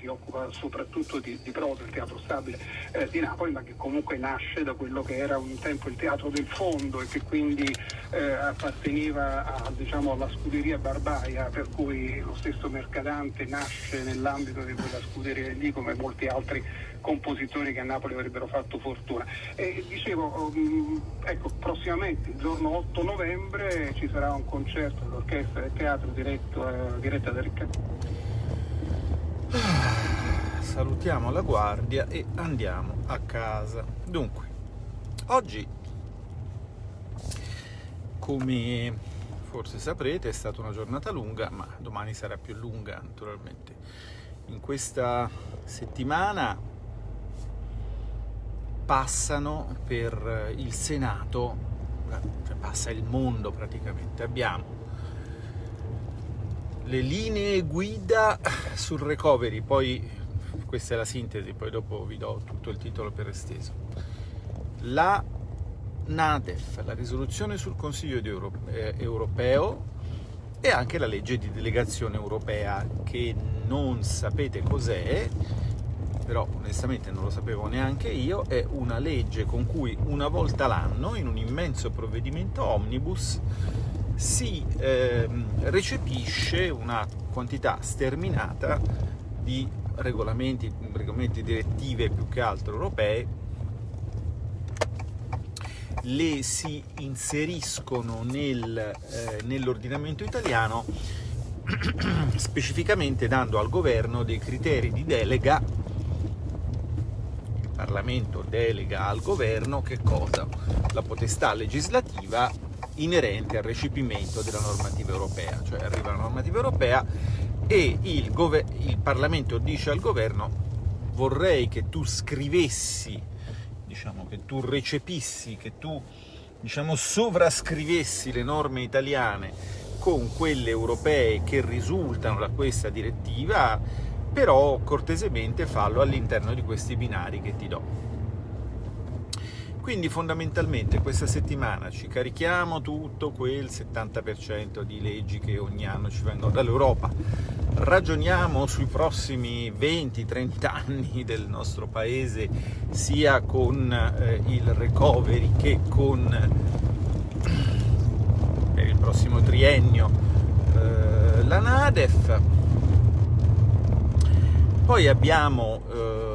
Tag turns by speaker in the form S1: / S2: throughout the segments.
S1: si occupa soprattutto di, di prosa, il teatro stabile eh, di Napoli, ma che comunque nasce da quello che era un tempo il teatro del fondo e che quindi eh, apparteneva a, diciamo, alla scuderia Barbaia, per cui lo stesso Mercadante nasce nell'ambito di quella scuderia lì come molti altri compositori che a Napoli avrebbero fatto fortuna. E dicevo, um, ecco, prossimamente, il giorno 8 novembre, ci sarà un concerto dell'orchestra del teatro diretto, uh, diretta da Riccardo.
S2: Salutiamo la guardia e andiamo a casa. Dunque, oggi, come forse saprete, è stata una giornata lunga, ma domani sarà più lunga naturalmente. In questa settimana passano per il Senato, cioè passa il mondo praticamente, abbiamo le linee guida sul recovery, poi questa è la sintesi, poi dopo vi do tutto il titolo per esteso. La NADEF, la risoluzione sul Consiglio eh, europeo e anche la legge di delegazione europea che non sapete cos'è però onestamente non lo sapevo neanche io, è una legge con cui una volta l'anno, in un immenso provvedimento omnibus, si eh, recepisce una quantità sterminata di regolamenti, regolamenti direttive più che altro europee, le si inseriscono nel, eh, nell'ordinamento italiano specificamente dando al governo dei criteri di delega Parlamento delega al governo che cosa? La potestà legislativa inerente al recepimento della normativa europea, cioè arriva la normativa europea e il, il Parlamento dice al governo vorrei che tu scrivessi, diciamo, che tu recepissi, che tu diciamo, sovrascrivessi le norme italiane con quelle europee che risultano da questa direttiva però cortesemente fallo all'interno di questi binari che ti do. Quindi fondamentalmente questa settimana ci carichiamo tutto quel 70% di leggi che ogni anno ci vengono dall'Europa, ragioniamo sui prossimi 20-30 anni del nostro paese sia con eh, il recovery che con per il prossimo triennio eh, la NADEF, poi abbiamo eh,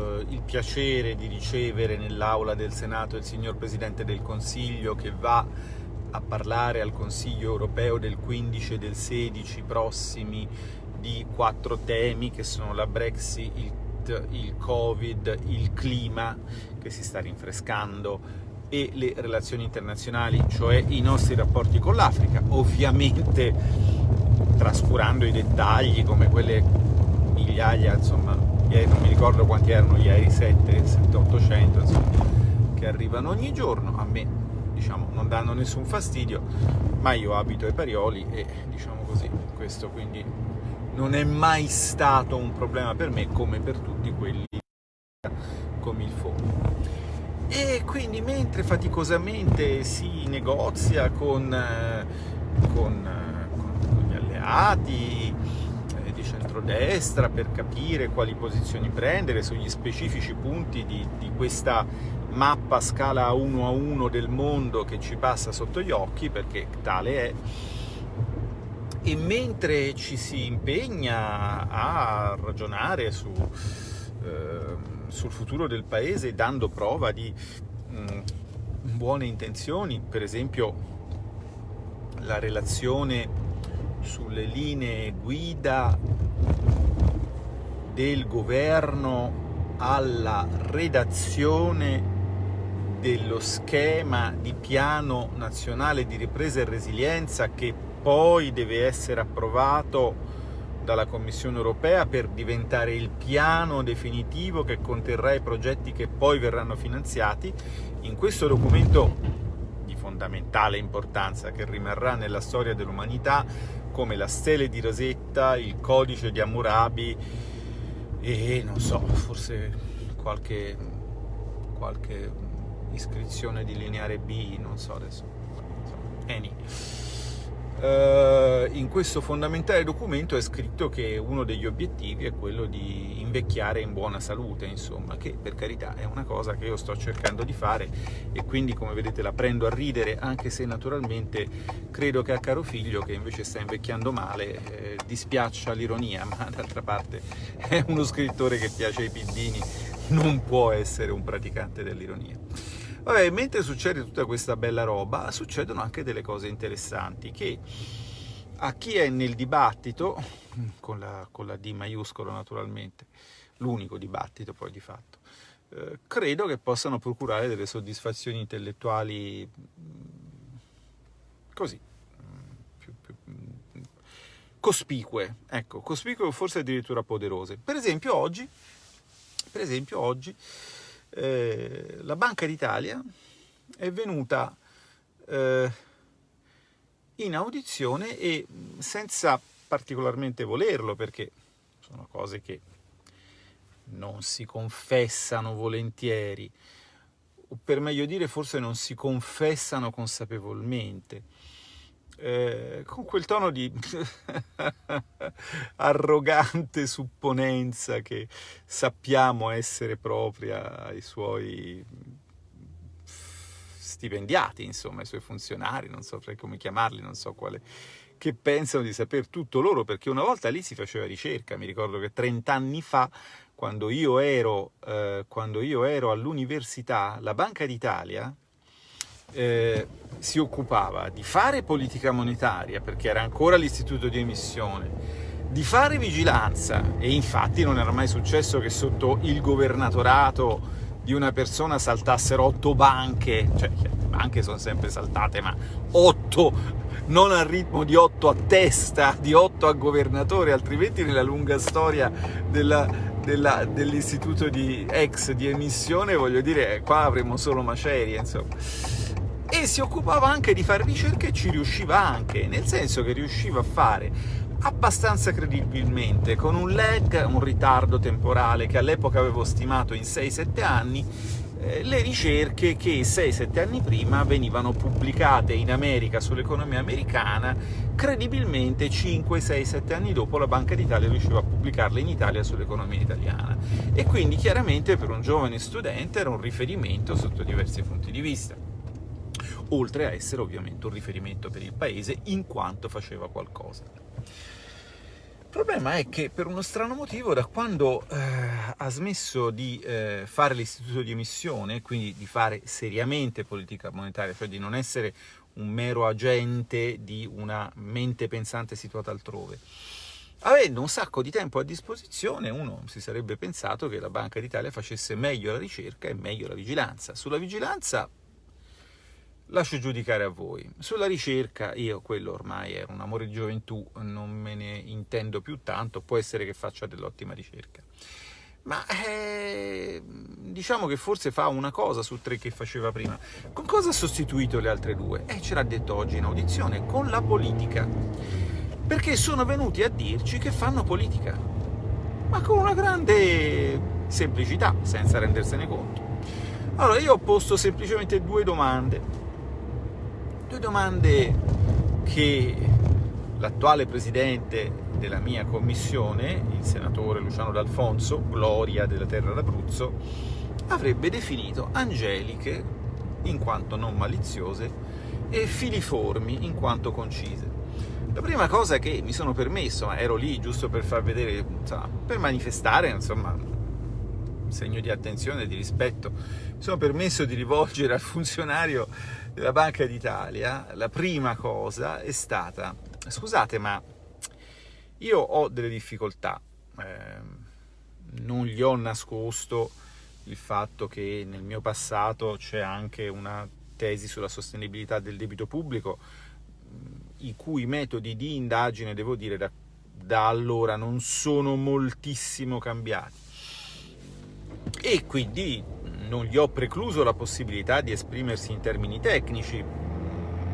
S2: piacere di ricevere nell'aula del Senato il signor Presidente del Consiglio che va a parlare al Consiglio europeo del 15 e del 16 prossimi di quattro temi che sono la Brexit, il, il Covid, il clima che si sta rinfrescando e le relazioni internazionali, cioè i nostri rapporti con l'Africa, ovviamente trascurando i dettagli come quelle migliaia, insomma, non mi ricordo quanti erano ieri, 7, 7 800, insomma, che arrivano ogni giorno, a me diciamo, non danno nessun fastidio, ma io abito ai Parioli e diciamo così, questo quindi non è mai stato un problema per me come per tutti quelli come il fondo. E quindi mentre faticosamente si negozia con, eh, con, eh, con gli alleati, centrodestra per capire quali posizioni prendere sugli specifici punti di, di questa mappa scala 1 a 1 del mondo che ci passa sotto gli occhi, perché tale è, e mentre ci si impegna a ragionare su, eh, sul futuro del paese dando prova di mh, mm, buone intenzioni, per esempio la relazione sulle linee guida del governo alla redazione dello schema di piano nazionale di ripresa e resilienza che poi deve essere approvato dalla Commissione europea per diventare il piano definitivo che conterrà i progetti che poi verranno finanziati. In questo documento fondamentale importanza che rimarrà nella storia dell'umanità come la stele di Rosetta, il codice di Hammurabi e non so, forse qualche, qualche iscrizione di lineare B, non so adesso. Any. eh, in questo fondamentale documento è scritto che uno degli obiettivi è quello di invecchiare in buona salute, insomma, che per carità è una cosa che io sto cercando di fare e quindi come vedete la prendo a ridere, anche se naturalmente credo che a caro figlio, che invece sta invecchiando male, eh, dispiaccia l'ironia, ma d'altra parte è uno scrittore che piace ai piddini, non può essere un praticante dell'ironia. Vabbè, mentre succede tutta questa bella roba, succedono anche delle cose interessanti che a chi è nel dibattito, con la, con la D maiuscolo naturalmente, l'unico dibattito poi di fatto, eh, credo che possano procurare delle soddisfazioni intellettuali mm, così, mm, più, più, mm, cospicue, ecco, cospicue o forse addirittura poderose. Per esempio oggi, per esempio oggi eh, la Banca d'Italia è venuta eh, in audizione e senza particolarmente volerlo, perché sono cose che non si confessano volentieri, o per meglio dire forse non si confessano consapevolmente, eh, con quel tono di arrogante supponenza che sappiamo essere propria ai suoi stipendiati, insomma, ai suoi funzionari, non so come chiamarli, non so quale, che pensano di saper tutto loro, perché una volta lì si faceva ricerca, mi ricordo che 30 anni fa, quando io ero, eh, ero all'università, la Banca d'Italia eh, si occupava di fare politica monetaria, perché era ancora l'istituto di emissione, di fare vigilanza, e infatti non era mai successo che sotto il governatorato di una persona saltassero otto banche, cioè banche sono sempre saltate, ma otto, non al ritmo di otto a testa, di otto a governatore, altrimenti nella lunga storia dell'istituto di ex di emissione, voglio dire, qua avremmo solo macerie, insomma. E si occupava anche di fare ricerche e ci riusciva anche, nel senso che riusciva a fare abbastanza credibilmente, con un lag, un ritardo temporale che all'epoca avevo stimato in 6-7 anni, eh, le ricerche che 6-7 anni prima venivano pubblicate in America sull'economia americana, credibilmente 5-6-7 anni dopo la Banca d'Italia riusciva a pubblicarle in Italia sull'economia italiana. E quindi chiaramente per un giovane studente era un riferimento sotto diversi punti di vista oltre a essere ovviamente un riferimento per il paese in quanto faceva qualcosa. Il problema è che per uno strano motivo da quando eh, ha smesso di eh, fare l'istituto di emissione, quindi di fare seriamente politica monetaria, cioè di non essere un mero agente di una mente pensante situata altrove, avendo un sacco di tempo a disposizione, uno si sarebbe pensato che la Banca d'Italia facesse meglio la ricerca e meglio la vigilanza. Sulla vigilanza lascio giudicare a voi. Sulla ricerca, io quello ormai è un amore di gioventù, non me ne intendo più tanto, può essere che faccia dell'ottima ricerca. Ma eh, diciamo che forse fa una cosa su tre che faceva prima. Con cosa ha sostituito le altre due? Eh, ce l'ha detto oggi in audizione, con la politica. Perché sono venuti a dirci che fanno politica, ma con una grande semplicità, senza rendersene conto. Allora, io ho posto semplicemente due domande due domande che l'attuale presidente della mia commissione, il senatore Luciano D'Alfonso, gloria della terra d'Abruzzo, avrebbe definito angeliche in quanto non maliziose e filiformi in quanto concise. La prima cosa che mi sono permesso, ma ero lì giusto per far vedere, insomma, per manifestare, insomma, segno di attenzione e di rispetto, mi sono permesso di rivolgere al funzionario della Banca d'Italia, la prima cosa è stata, scusate ma io ho delle difficoltà, eh, non gli ho nascosto il fatto che nel mio passato c'è anche una tesi sulla sostenibilità del debito pubblico, i cui metodi di indagine, devo dire, da, da allora non sono moltissimo cambiati. E quindi non gli ho precluso la possibilità di esprimersi in termini tecnici,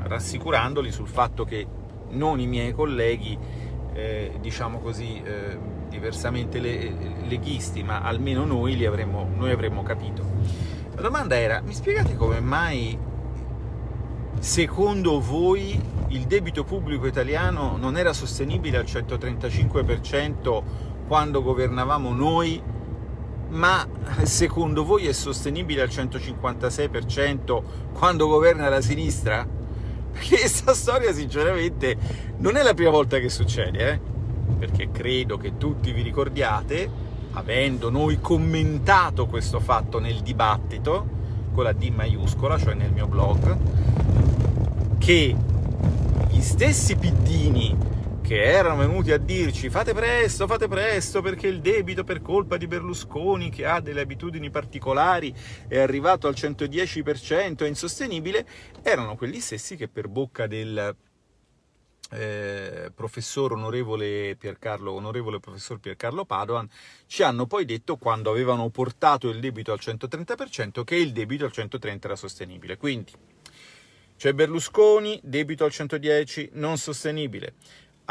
S2: rassicurandoli sul fatto che non i miei colleghi, eh, diciamo così, eh, diversamente le, leghisti, ma almeno noi, avremmo, noi avremmo capito. La domanda era, mi spiegate come mai secondo voi il debito pubblico italiano non era sostenibile al 135% quando governavamo noi, ma secondo voi è sostenibile al 156% quando governa la sinistra? Perché questa storia sinceramente non è la prima volta che succede, eh? perché credo che tutti vi ricordiate, avendo noi commentato questo fatto nel dibattito, con la D maiuscola, cioè nel mio blog, che gli stessi piddini che erano venuti a dirci fate presto, fate presto perché il debito per colpa di Berlusconi che ha delle abitudini particolari è arrivato al 110%, è insostenibile, erano quelli stessi che per bocca del eh, professor onorevole Piercarlo, onorevole professor Piercarlo Padoan, ci hanno poi detto, quando avevano portato il debito al 130%, che il debito al 130% era sostenibile. Quindi, c'è Berlusconi, debito al 110, non sostenibile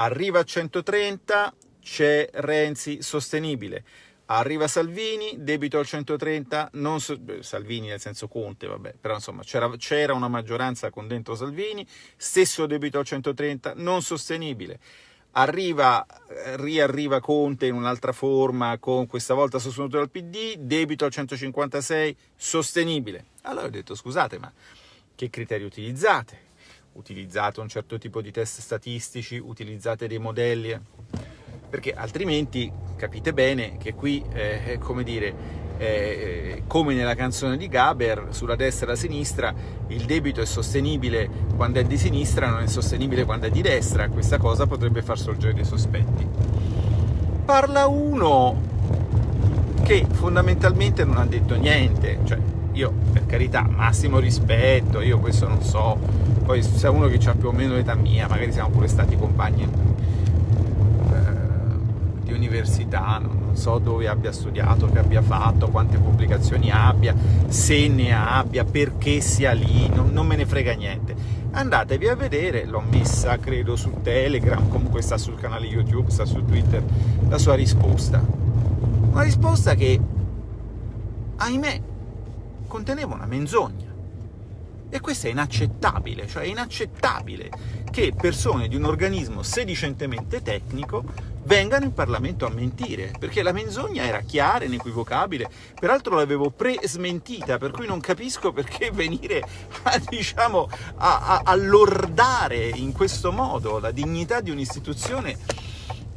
S2: arriva a 130, c'è Renzi sostenibile, arriva Salvini, debito al 130, non so, Salvini nel senso Conte, vabbè, però insomma c'era una maggioranza con dentro Salvini, stesso debito al 130, non sostenibile. Arriva, riarriva Conte in un'altra forma, con questa volta sostenuto dal PD, debito al 156, sostenibile. Allora ho detto, scusate, ma che criteri utilizzate? Utilizzate un certo tipo di test statistici, utilizzate dei modelli, eh. perché altrimenti capite bene che qui, eh, come dire, eh, come nella canzone di Gaber, sulla destra e la sinistra, il debito è sostenibile quando è di sinistra, non è sostenibile quando è di destra, questa cosa potrebbe far sorgere dei sospetti. Parla uno che fondamentalmente non ha detto niente, cioè io per carità massimo rispetto, io questo non so, poi se uno che ha più o meno l'età mia, magari siamo pure stati compagni eh, di università, non so dove abbia studiato, che abbia fatto, quante pubblicazioni abbia, se ne abbia, perché sia lì, non, non me ne frega niente. Andatevi a vedere, l'ho messa credo su Telegram, comunque sta sul canale YouTube, sta su Twitter, la sua risposta. Una risposta che, ahimè, conteneva una menzogna. E questo è inaccettabile, cioè è inaccettabile che persone di un organismo sedicentemente tecnico vengano in Parlamento a mentire, perché la menzogna era chiara, inequivocabile, peraltro l'avevo pre-smentita, per cui non capisco perché venire a, diciamo, a, a, a lordare in questo modo la dignità di un'istituzione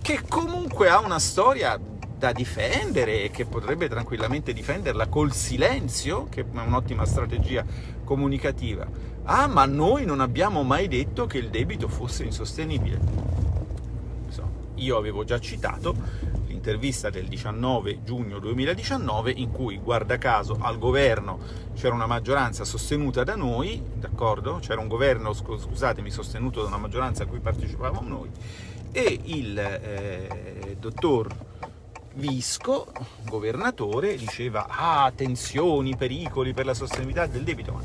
S2: che comunque ha una storia da difendere e che potrebbe tranquillamente difenderla col silenzio, che è un'ottima strategia comunicativa. Ah, ma noi non abbiamo mai detto che il debito fosse insostenibile. Io avevo già citato l'intervista del 19 giugno 2019 in cui, guarda caso, al governo c'era una maggioranza sostenuta da noi, d'accordo? C'era un governo, scusatemi, sostenuto da una maggioranza a cui partecipavamo noi, e il eh, dottor Visco, governatore, diceva ah, tensioni, pericoli per la sostenibilità del debito, ma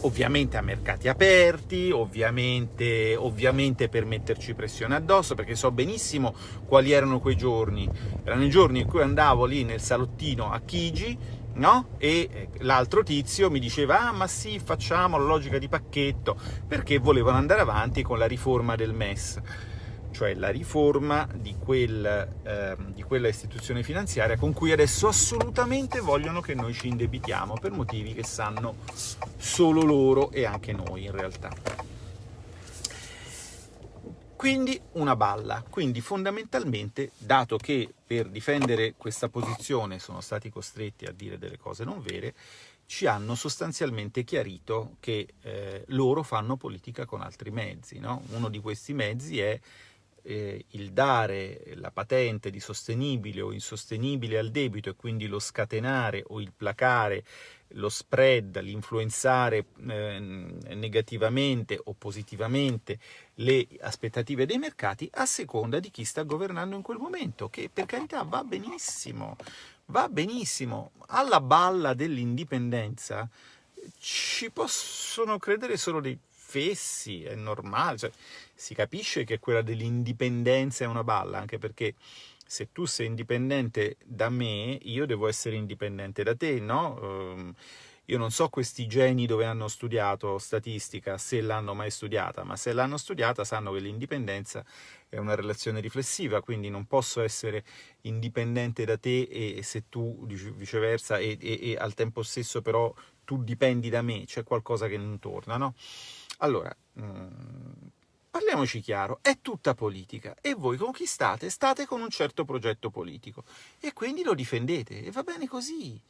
S2: ovviamente a mercati aperti, ovviamente, ovviamente per metterci pressione addosso, perché so benissimo quali erano quei giorni. Erano i giorni in cui andavo lì nel salottino a Chigi, no? E eh, l'altro tizio mi diceva, ah ma sì, facciamo la logica di pacchetto, perché volevano andare avanti con la riforma del MES cioè la riforma di, quel, eh, di, quella istituzione finanziaria con cui adesso assolutamente vogliono che noi ci indebitiamo per motivi che sanno solo loro e anche noi in realtà. Quindi una balla, quindi fondamentalmente, dato che per difendere questa posizione sono stati costretti a dire delle cose non vere, ci hanno sostanzialmente chiarito che eh, loro fanno politica con altri mezzi. No? Uno di questi mezzi è eh, il dare la patente di sostenibile o insostenibile al debito e quindi lo scatenare o il placare lo spread, l'influenzare eh, negativamente o positivamente le aspettative dei mercati a seconda di chi sta governando in quel momento, che per carità va benissimo, va benissimo. Alla balla dell'indipendenza ci possono credere solo dei fessi, è normale, cioè, si capisce che quella dell'indipendenza è una balla, anche perché se tu sei indipendente da me, io devo essere indipendente da te, no? Ehm, Io non so questi geni dove hanno studiato statistica, se l'hanno mai studiata, ma se l'hanno studiata sanno che l'indipendenza è una relazione riflessiva, quindi non posso essere indipendente da te e se tu viceversa e, e, e al tempo stesso però tu dipendi da me, c'è qualcosa che non torna, no? Allora, mm, parliamoci chiaro, è tutta politica e voi con chi state? State con un certo progetto politico e quindi lo difendete e va bene così.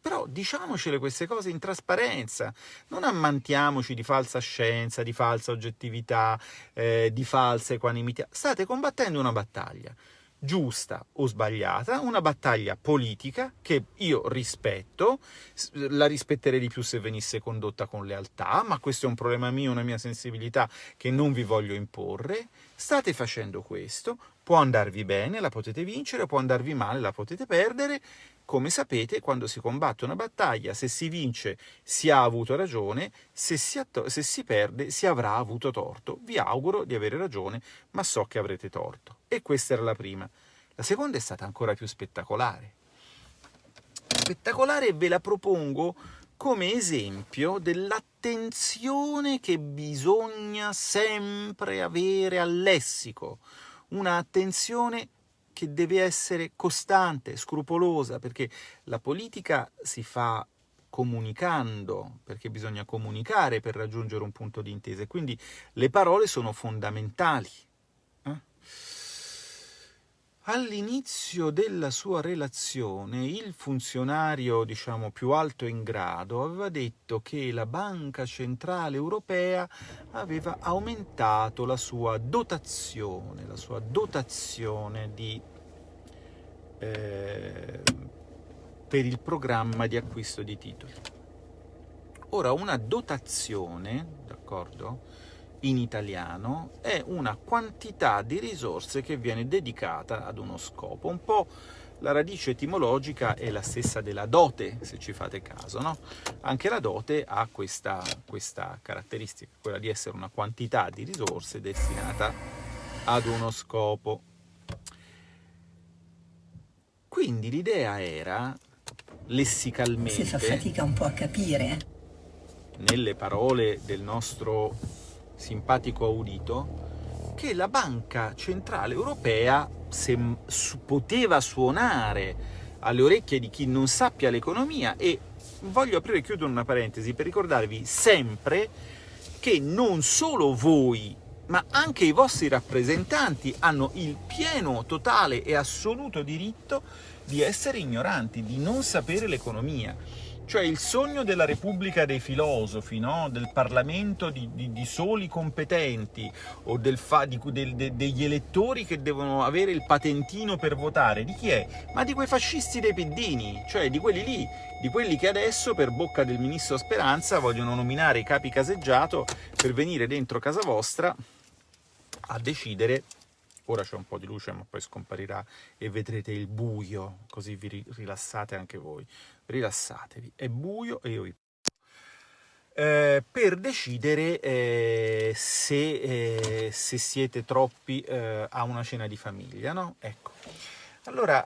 S2: Però diciamocele queste cose in trasparenza, non ammantiamoci di falsa scienza, di falsa oggettività, eh, di falsa equanimità. State combattendo una battaglia giusta o sbagliata, una battaglia politica che io rispetto, la rispetterei di più se venisse condotta con lealtà, ma questo è un problema mio, una mia sensibilità che non vi voglio imporre. State facendo questo, può andarvi bene, la potete vincere, può andarvi male, la potete perdere. Come sapete, quando si combatte una battaglia, se si vince si ha avuto ragione, se si, se si perde si avrà avuto torto. Vi auguro di avere ragione, ma so che avrete torto. E questa era la prima. La seconda è stata ancora più spettacolare. Spettacolare ve la propongo come esempio dell'attenzione che bisogna sempre avere al lessico, un'attenzione che deve essere costante, scrupolosa, perché la politica si fa comunicando, perché bisogna comunicare per raggiungere un punto di intesa, quindi le parole sono fondamentali. All'inizio della sua relazione il funzionario diciamo, più alto in grado aveva detto che la Banca Centrale Europea aveva aumentato la sua dotazione, la sua dotazione di, eh, per il programma di acquisto di titoli. Ora, una dotazione, d'accordo? In italiano è una quantità di risorse che viene dedicata ad uno scopo. Un po' la radice etimologica è la stessa della dote, se ci fate caso. No? Anche la dote ha questa, questa caratteristica, quella di essere una quantità di risorse destinata ad uno scopo. Quindi l'idea era, lessicalmente...
S3: Si fa fatica un po' a capire.
S2: Nelle parole del nostro simpatico audito, che la Banca Centrale Europea, se poteva suonare alle orecchie di chi non sappia l'economia, e voglio aprire e chiudere una parentesi per ricordarvi sempre che non solo voi, ma anche i vostri rappresentanti hanno il pieno, totale e assoluto diritto di essere ignoranti, di non sapere l'economia cioè il sogno della Repubblica dei filosofi, no? del Parlamento di, di, di, soli competenti, o del di, del, de, degli elettori che devono avere il patentino per votare, di chi è? Ma di quei fascisti dei piddini, cioè di quelli lì, di quelli che adesso per bocca del ministro Speranza vogliono nominare i capi caseggiato per venire dentro casa vostra a decidere ora c'è un po' di luce ma poi scomparirà e vedrete il buio, così vi rilassate anche voi rilassatevi, è buio e io vi eh, per decidere eh, se, eh, se, siete troppi eh, a una cena di famiglia, no? Ecco, allora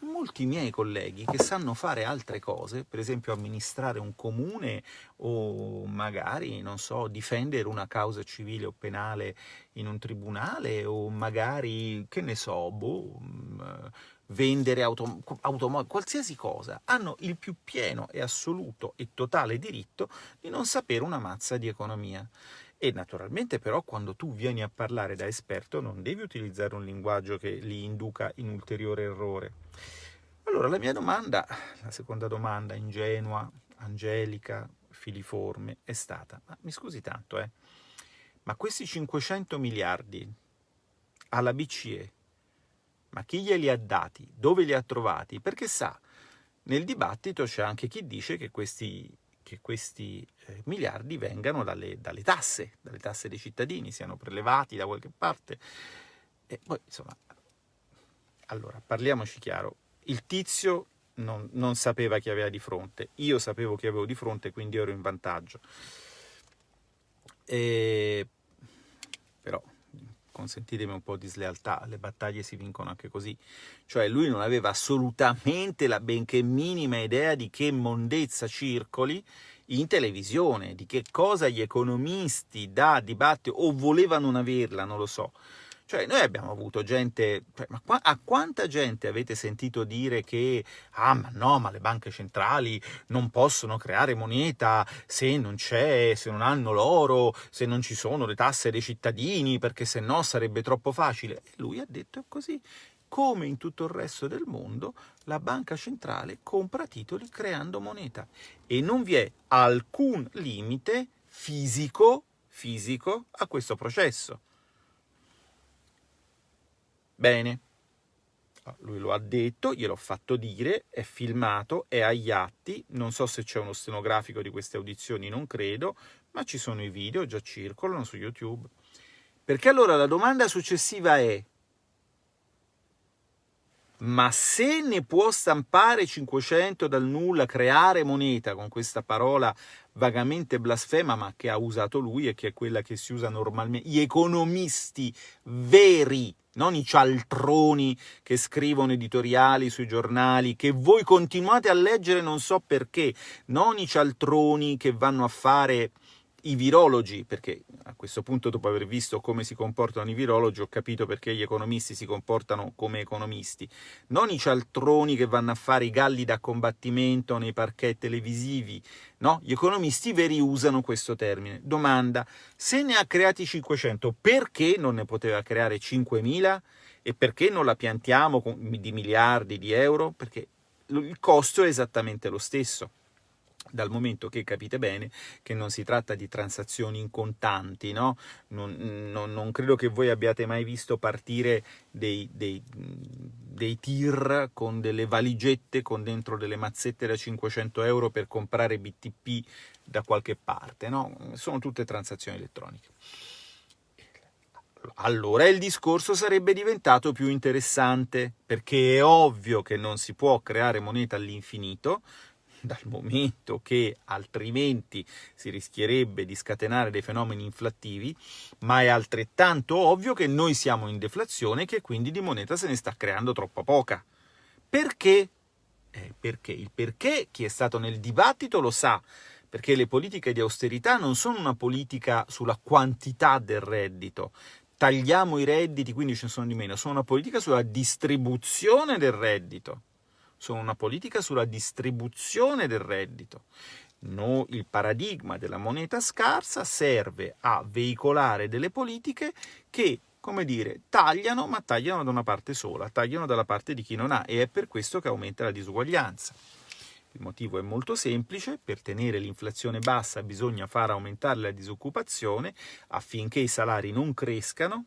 S2: molti miei colleghi che sanno fare altre cose, per esempio amministrare un comune o magari, non so, difendere una causa civile o penale in un tribunale o magari, che ne so, boh, mm, vendere autom automobili, qualsiasi cosa, hanno il più pieno e assoluto e totale diritto di non sapere una mazza di economia. E naturalmente però quando tu vieni a parlare da esperto non devi utilizzare un linguaggio che li induca in ulteriore errore. Allora la mia domanda, la seconda domanda ingenua, angelica, filiforme, è stata, ma mi scusi tanto, eh, ma questi 500 miliardi alla BCE ma chi glieli ha dati? Dove li ha trovati? Perché sa, nel dibattito c'è anche chi dice che questi, che questi eh, miliardi vengano dalle, dalle, tasse, dalle tasse dei cittadini, siano prelevati da qualche parte. E poi, insomma, allora, parliamoci chiaro, il tizio non, non sapeva chi aveva di fronte, io sapevo chi avevo di fronte, quindi ero in vantaggio. E, però consentitemi un po' di slealtà, le battaglie si vincono anche così. Cioè lui non aveva assolutamente la benché minima idea di che mondezza circoli in televisione, di che cosa gli economisti da dibattito o volevano non averla, non lo so. Cioè, noi abbiamo avuto gente, cioè, ma qua, a quanta gente avete sentito dire che, ah, ma no, ma le banche centrali non possono creare moneta se non c'è, se non hanno l'oro, se non ci sono le tasse dei cittadini, perché se no sarebbe troppo facile. E lui ha detto così. Come in tutto il resto del mondo, la banca centrale compra titoli creando moneta e non vi è alcun limite fisico, fisico a questo processo. Bene, ah, lui lo ha detto, gliel'ho fatto dire, è filmato, è agli atti, non so se c'è uno stenografico di queste audizioni, non credo, ma ci sono i video, già circolano su YouTube. Perché allora la domanda successiva è, ma se ne può stampare 500 dal nulla, creare moneta con questa parola vagamente blasfema, ma che ha usato lui e che è quella che si usa normalmente, gli economisti veri, non i cialtroni che scrivono editoriali sui giornali, che voi continuate a leggere non so perché, non i cialtroni che vanno a fare i virologi, perché a questo punto dopo aver visto come si comportano i virologi ho capito perché gli economisti si comportano come economisti, non i cialtroni che vanno a fare i galli da combattimento nei parquet televisivi, no, gli economisti veri usano questo termine. Domanda, se ne ha creati 500, perché non ne poteva creare 5.000? E perché non la piantiamo di miliardi di euro? Perché il costo è esattamente lo stesso dal momento che capite bene che non si tratta di transazioni in contanti, no? non, non, non credo che voi abbiate mai visto partire dei, dei, dei, tir con delle valigette con dentro delle mazzette da 500 euro per comprare BTP da qualche parte, no? sono tutte transazioni elettroniche. Allora il discorso sarebbe diventato più interessante, perché è ovvio che non si può creare moneta all'infinito, dal momento che altrimenti si rischierebbe di scatenare dei fenomeni inflattivi, ma è altrettanto ovvio che noi siamo in deflazione e che quindi di moneta se ne sta creando troppa poca. Perché? Eh, perché? Il perché chi è stato nel dibattito lo sa, perché le politiche di austerità non sono una politica sulla quantità del reddito, tagliamo i redditi, quindi ce ne sono di meno, sono una politica sulla distribuzione del reddito sono una politica sulla distribuzione del reddito. No, il paradigma della moneta scarsa serve a veicolare delle politiche che, come dire, tagliano, ma tagliano da una parte sola, tagliano dalla parte di chi non ha e è per questo che aumenta la disuguaglianza. Il motivo è molto semplice, per tenere l'inflazione bassa bisogna far aumentare la disoccupazione affinché i salari non crescano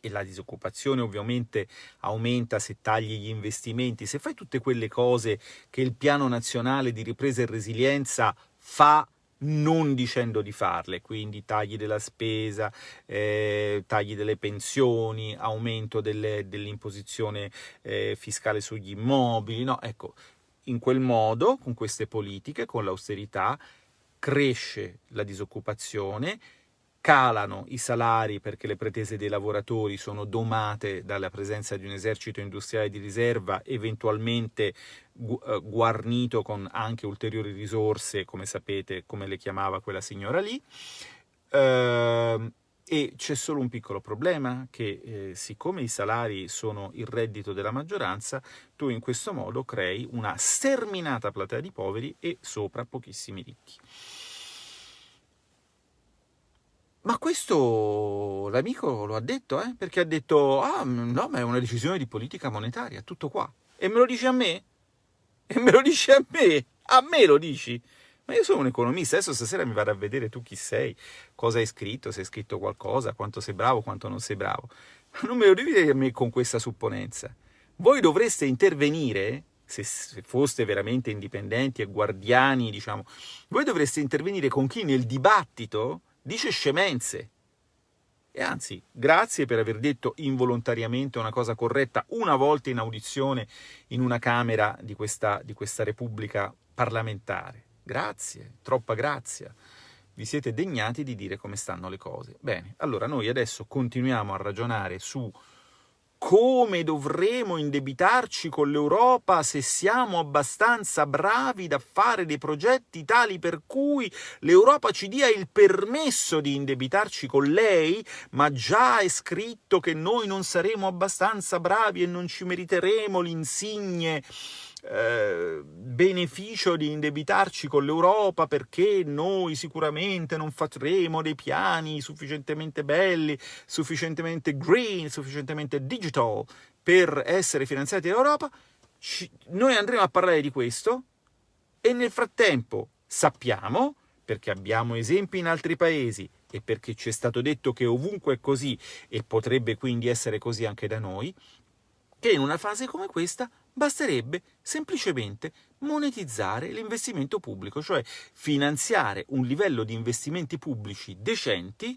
S2: e la disoccupazione ovviamente aumenta se tagli gli investimenti, se fai tutte quelle cose che il piano nazionale di ripresa e resilienza fa non dicendo di farle, quindi tagli della spesa, eh, tagli delle pensioni, aumento dell'imposizione eh, fiscale sugli immobili, no? Ecco, in quel modo, con queste politiche, con l'austerità, cresce la disoccupazione, calano i salari perché le pretese dei lavoratori sono domate dalla presenza di un esercito industriale di riserva, eventualmente eh, guarnito con anche ulteriori risorse, come sapete, come le chiamava quella signora lì. Uh, e c'è solo un piccolo problema, che eh, siccome i salari sono il reddito della maggioranza, tu in questo modo crei una sterminata platea di poveri e sopra pochissimi ricchi. Ma questo l'amico lo ha detto, eh? perché ha detto, ah no, ma è una decisione di politica monetaria, tutto qua. E me lo dici a me? E me lo dici a me? A me lo dici? Ma io sono un economista, adesso stasera mi vado a vedere tu chi sei, cosa hai scritto, se hai scritto qualcosa, quanto sei bravo, quanto non sei bravo. Ma non me lo devi dire a me con questa supponenza. Voi dovreste intervenire, se, se foste veramente indipendenti e guardiani, diciamo, voi dovreste intervenire con chi nel dibattito dice scemenze. E anzi, grazie per aver detto involontariamente una cosa corretta una volta in audizione in una Camera di questa, di questa Repubblica parlamentare. Grazie, troppa grazia. vi siete degnati di dire come stanno le cose. Bene, allora noi adesso continuiamo a ragionare su come dovremo indebitarci con l'Europa se siamo abbastanza bravi da fare dei progetti tali per cui l'Europa ci dia il permesso di indebitarci con lei, ma già è scritto che noi non saremo abbastanza bravi e non ci meriteremo l'insigne eh, beneficio di indebitarci con l'Europa perché noi sicuramente non faremo dei piani sufficientemente belli, sufficientemente green, sufficientemente digital per essere finanziati dall'Europa, noi andremo a parlare di questo e nel frattempo sappiamo, perché abbiamo esempi in altri paesi e perché ci è stato detto che ovunque è così e potrebbe quindi essere così anche da noi, che in una fase come questa basterebbe semplicemente monetizzare l'investimento pubblico, cioè finanziare un livello di investimenti pubblici decenti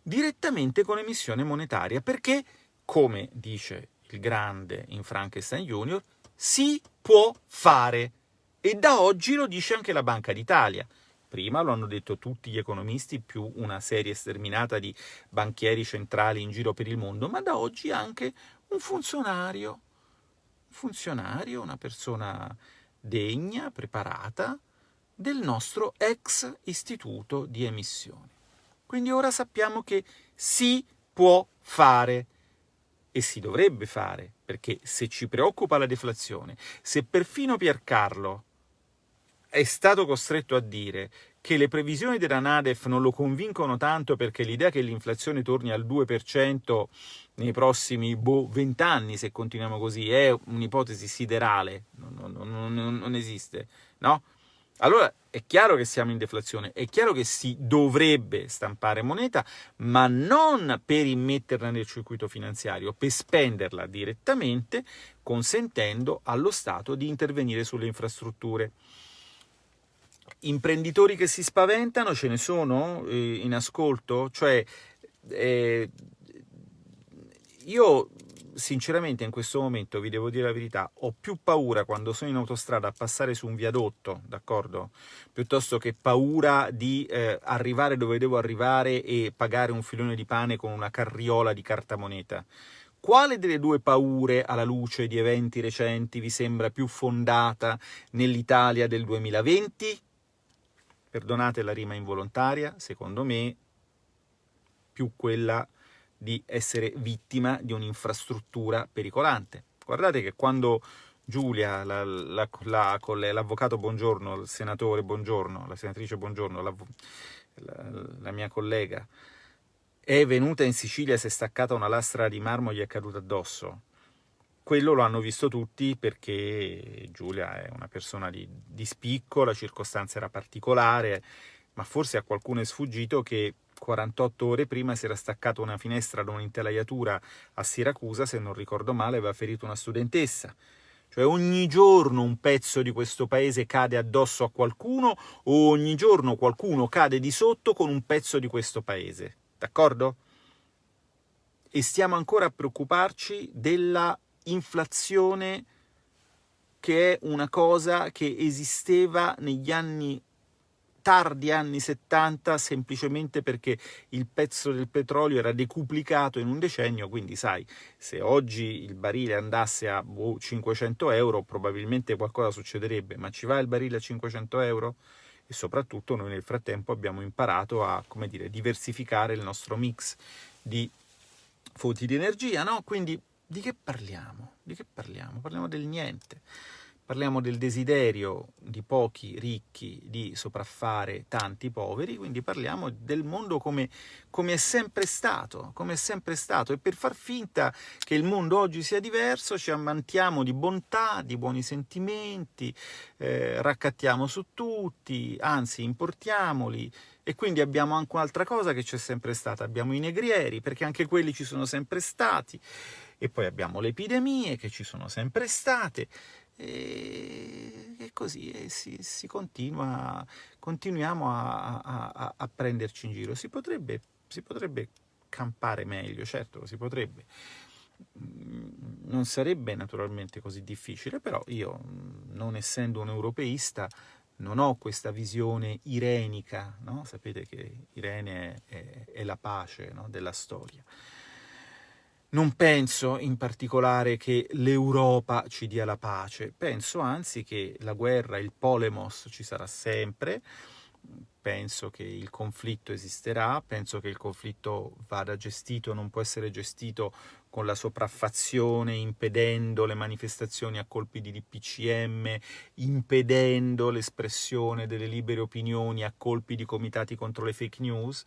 S2: direttamente con emissione monetaria, perché, come dice il grande in Frankenstein Junior, si può fare. E da oggi lo dice anche la Banca d'Italia. Prima lo hanno detto tutti gli economisti, più una serie sterminata di banchieri centrali in giro per il mondo, ma da oggi anche un funzionario funzionario, una persona degna, preparata, del nostro ex istituto di emissione. Quindi ora sappiamo che si può fare e si dovrebbe fare, perché se ci preoccupa la deflazione, se perfino Piercarlo è stato costretto a dire che le previsioni della Nadef non lo convincono tanto perché l'idea che l'inflazione torni al 2% nei prossimi boh, 20 anni, se continuiamo così, è un'ipotesi siderale, non, non, non, non esiste, no? Allora è chiaro che siamo in deflazione, è chiaro che si dovrebbe stampare moneta, ma non per immetterla nel circuito finanziario, per spenderla direttamente, consentendo allo Stato di intervenire sulle infrastrutture imprenditori che si spaventano ce ne sono eh, in ascolto? Cioè, eh, io sinceramente in questo momento, vi devo dire la verità, ho più paura quando sono in autostrada a passare su un viadotto, d'accordo? Piuttosto che paura di eh, arrivare dove devo arrivare e pagare un filone di pane con una carriola di cartamoneta. Quale delle due paure, alla luce di eventi recenti, vi sembra più fondata nell'Italia del 2020? perdonate la rima involontaria, secondo me, più quella di essere vittima di un'infrastruttura pericolante. Guardate che quando Giulia, la, la, la, l'avvocato Buongiorno, il senatore Buongiorno, la senatrice Buongiorno, la, la, mia collega, è venuta in Sicilia si è staccata una lastra di marmo e gli è caduta addosso, quello lo hanno visto tutti perché Giulia è una persona di, di spicco, la circostanza era particolare, ma forse a qualcuno è sfuggito che 48 ore prima si era staccata una finestra da un'intelaiatura a Siracusa, se non ricordo male, aveva ferito una studentessa. Cioè ogni giorno un pezzo di questo paese cade addosso a qualcuno o ogni giorno qualcuno cade di sotto con un pezzo di questo paese. D'accordo? E stiamo ancora a preoccuparci della inflazione che è una cosa che esisteva negli anni tardi anni 70 semplicemente perché il pezzo del petrolio era decuplicato in un decennio, quindi sai, se oggi il barile andasse a 500 boh, euro probabilmente qualcosa succederebbe, ma ci va il barile a 500 euro? E soprattutto noi nel frattempo abbiamo imparato a, come dire, diversificare il nostro mix di fonti di energia, no? Quindi di che parliamo? Di che parliamo? Parliamo del niente. Parliamo del desiderio di pochi ricchi di sopraffare tanti poveri, quindi parliamo del mondo come, come, è sempre stato, come è sempre stato. E per far finta che il mondo oggi sia diverso ci ammantiamo di bontà, di buoni sentimenti, eh, raccattiamo su tutti, anzi importiamoli, e quindi abbiamo anche un'altra cosa che c'è sempre stata, abbiamo i negrieri, perché anche quelli ci sono sempre stati, e poi abbiamo le epidemie che ci sono sempre state e, e così e si, si, continua, continuiamo a, a, a, prenderci in giro. Si potrebbe, si potrebbe campare meglio, certo, si potrebbe. Mm, non sarebbe naturalmente così difficile, però io, non essendo un europeista, non ho questa visione irenica, no? sapete che Irene è, è la pace no? della storia. Non penso in particolare che l'Europa ci dia la pace, penso anzi che la guerra, il polemos ci sarà sempre, penso che il conflitto esisterà, penso che il conflitto vada gestito, non può essere gestito con la sopraffazione, impedendo le manifestazioni a colpi di DPCM, impedendo l'espressione delle libere opinioni a colpi di comitati contro le fake news.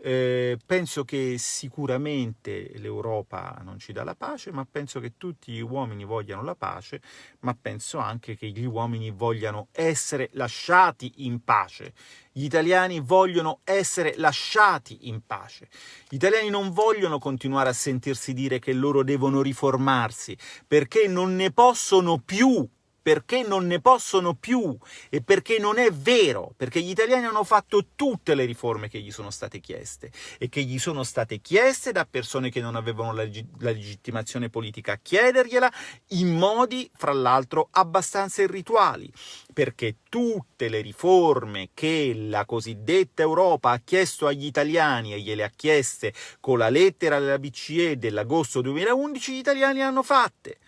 S2: Eh, penso che sicuramente l'Europa non ci dà la pace, ma penso che tutti gli uomini vogliano la pace, ma penso anche che gli uomini vogliano essere lasciati in pace. Gli italiani vogliono essere lasciati in pace. Gli italiani non vogliono continuare a sentirsi dire che loro devono riformarsi, perché non ne possono più perché non ne possono più e perché non è vero, perché gli italiani hanno fatto tutte le riforme che gli sono state chieste e che gli sono state chieste da persone che non avevano la, la legittimazione politica a chiedergliela in modi, fra l'altro, abbastanza irrituali, perché tutte le riforme che la cosiddetta Europa ha chiesto agli italiani e gliele ha chieste con la lettera della BCE dell'agosto 2011, gli italiani le hanno fatte.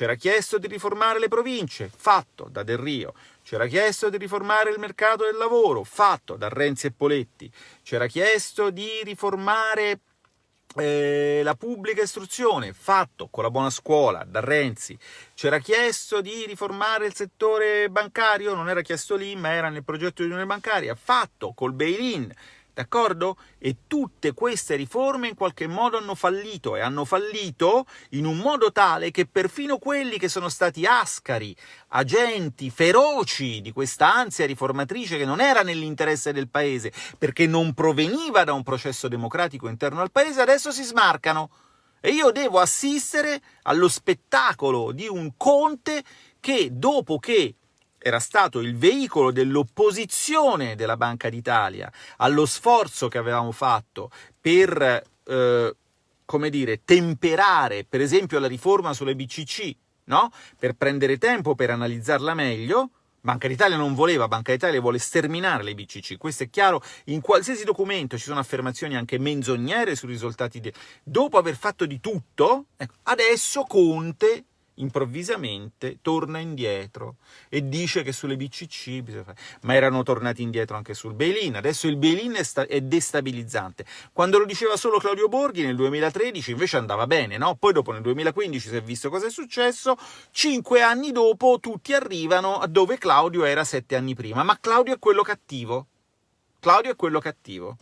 S2: C'era chiesto di riformare le province, fatto da Del Rio. C'era chiesto di riformare il mercato del lavoro, fatto da Renzi e Poletti. C'era chiesto di riformare eh, la pubblica istruzione, fatto con la buona scuola, da Renzi. C'era chiesto di riformare il settore bancario, non era chiesto lì, ma era nel progetto di unione bancaria, fatto col bail-in D'accordo? E tutte queste riforme in qualche modo hanno fallito e hanno fallito in un modo tale che perfino quelli che sono stati ascari, agenti feroci di questa ansia riformatrice che non era nell'interesse del paese, perché non proveniva da un processo democratico interno al paese, adesso si smarcano. E io devo assistere allo spettacolo di un Conte che dopo che era stato il veicolo dell'opposizione della Banca d'Italia allo sforzo che avevamo fatto per, eh, come dire, temperare, per esempio, la riforma sulle BCC, no? Per prendere tempo per analizzarla meglio, Banca d'Italia non voleva, Banca d'Italia vuole sterminare le BCC, questo è chiaro, in qualsiasi documento ci sono affermazioni anche menzognere sui risultati. De... Dopo aver fatto di tutto, ecco, adesso Conte improvvisamente torna indietro e dice che sulle BCC ma erano tornati indietro anche sul bail-in, adesso il bail-in è, è, destabilizzante. Quando lo diceva solo Claudio Borghi nel 2013 invece andava bene, no? Poi dopo nel 2015 si è visto cosa è successo, cinque anni dopo tutti arrivano a dove Claudio era sette anni prima, ma Claudio è quello cattivo. Claudio è quello cattivo.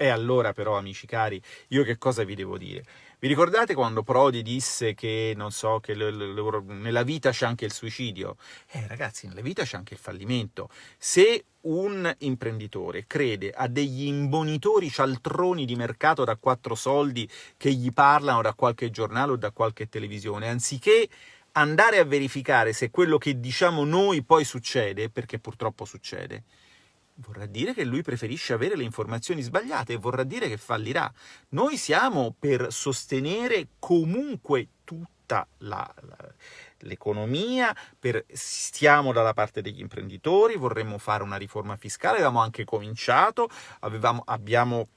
S2: E allora però, amici cari, io che cosa vi devo dire? Vi ricordate quando Prodi disse che, non so, che nella vita c'è anche il suicidio? Eh, ragazzi, nella vita c'è anche il fallimento. Se un imprenditore crede a degli imbonitori cialtroni di mercato da quattro soldi che gli parlano da qualche giornale o da qualche televisione, anziché andare a verificare se quello che diciamo noi poi succede, perché purtroppo succede, vorrà dire che lui preferisce avere le informazioni sbagliate e vorrà dire che fallirà. Noi siamo per sostenere comunque tutta la, la, l'economia, per, stiamo dalla parte degli imprenditori, vorremmo fare una riforma fiscale, avevamo anche cominciato, avevamo, abbiamo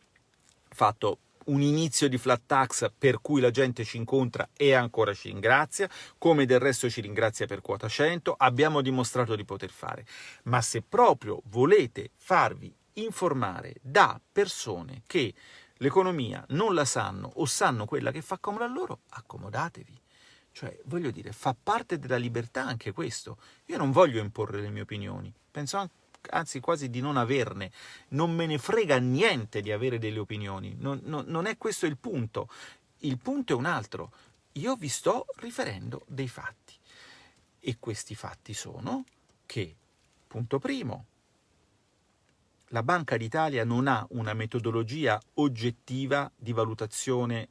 S2: fatto un inizio di flat tax per cui la gente ci incontra e ancora ci ringrazia, come del resto ci ringrazia per quota 100, abbiamo dimostrato di poter fare. Ma se proprio volete farvi informare da persone che l'economia non la sanno o sanno quella che fa comodo a loro, accomodatevi. Cioè, voglio dire, fa parte della libertà anche questo. Io non voglio imporre le mie opinioni, penso anche anzi quasi di non averne, non me ne frega niente di avere delle opinioni, non, non, non è questo il punto, il punto è un altro, io vi sto riferendo dei fatti. E questi fatti sono che, punto primo, la Banca d'Italia non ha una metodologia oggettiva di valutazione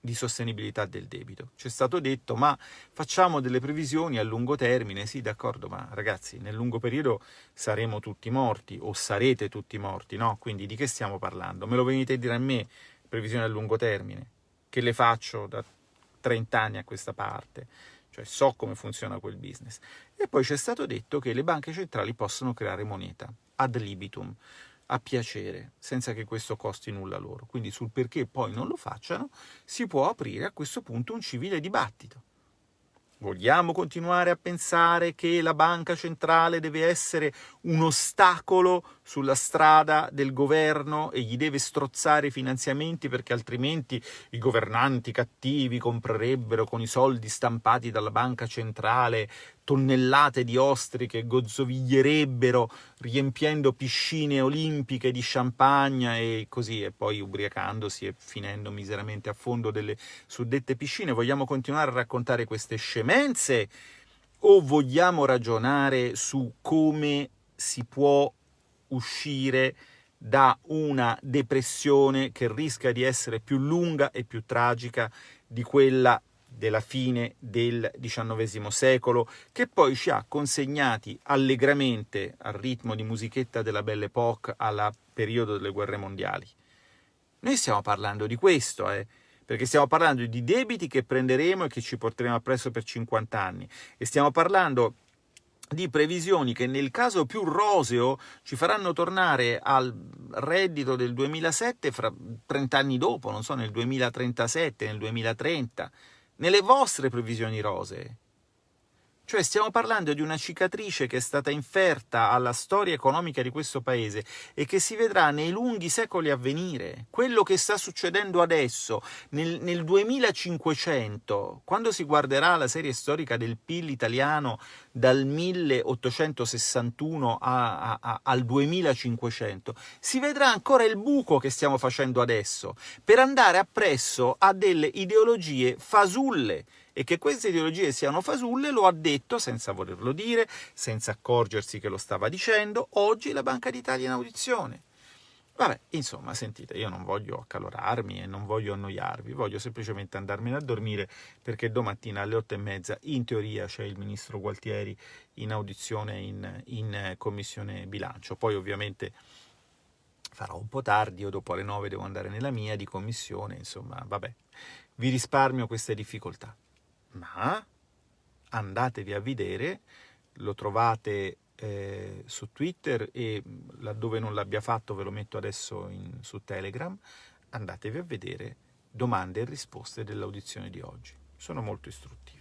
S2: di sostenibilità del debito. Ci è stato detto, ma facciamo delle previsioni a lungo termine, sì d'accordo, ma ragazzi, nel lungo periodo saremo tutti morti, o sarete tutti morti, no? Quindi di che stiamo parlando? Me lo venite a dire a me, previsioni a lungo termine, che le faccio da 30 anni a questa parte? cioè so come funziona quel business. E poi ci è stato detto che le banche centrali possono creare moneta ad libitum, a piacere, senza che questo costi nulla loro. Quindi sul perché poi non lo facciano si può aprire a questo punto un civile dibattito. Vogliamo continuare a pensare che la banca centrale deve essere un ostacolo sulla strada del governo e gli deve strozzare i finanziamenti perché altrimenti i governanti cattivi comprerebbero con i soldi stampati dalla banca centrale tonnellate di ostri che gozzoviglierebbero riempiendo piscine olimpiche di champagne e così, e poi ubriacandosi e finendo miseramente a fondo delle suddette piscine. Vogliamo continuare a raccontare queste scemenze o vogliamo ragionare su come si può uscire da una depressione che rischia di essere più lunga e più tragica di quella della fine del XIX secolo, che poi ci ha consegnati allegramente al ritmo di musichetta della Belle Époque al periodo delle guerre mondiali. Noi stiamo parlando di questo, eh, perché stiamo parlando di debiti che prenderemo e che ci porteremo appresso per 50 anni, e stiamo parlando di previsioni che nel caso più roseo ci faranno tornare al reddito del 2007 fra 30 anni dopo, non so, nel 2037, nel 2030 nelle vostre previsioni rosee. Cioè stiamo parlando di una cicatrice che è stata inferta alla storia economica di questo paese e che si vedrà nei lunghi secoli a venire. Quello che sta succedendo adesso, nel, nel 2500, quando si guarderà la serie storica del PIL italiano dal 1861 a, a, al 2500, si vedrà ancora il buco che stiamo facendo adesso per andare appresso a delle ideologie fasulle e che queste ideologie siano fasulle lo ha detto senza volerlo dire, senza accorgersi che lo stava dicendo, oggi la Banca d'Italia in audizione. Vabbè, insomma, sentite, io non voglio accalorarmi e non voglio annoiarvi, voglio semplicemente andarmene a dormire perché domattina alle otto e mezza in teoria c'è il ministro Gualtieri in audizione in, in commissione bilancio. Poi ovviamente farò un po' tardi o dopo alle nove devo andare nella mia di commissione, insomma, vabbè, vi risparmio queste difficoltà ma andatevi a vedere, lo trovate eh, su Twitter e laddove non l'abbia fatto ve lo metto adesso in, su Telegram, andatevi a vedere domande e risposte dell'audizione di oggi. Sono molto istruttive.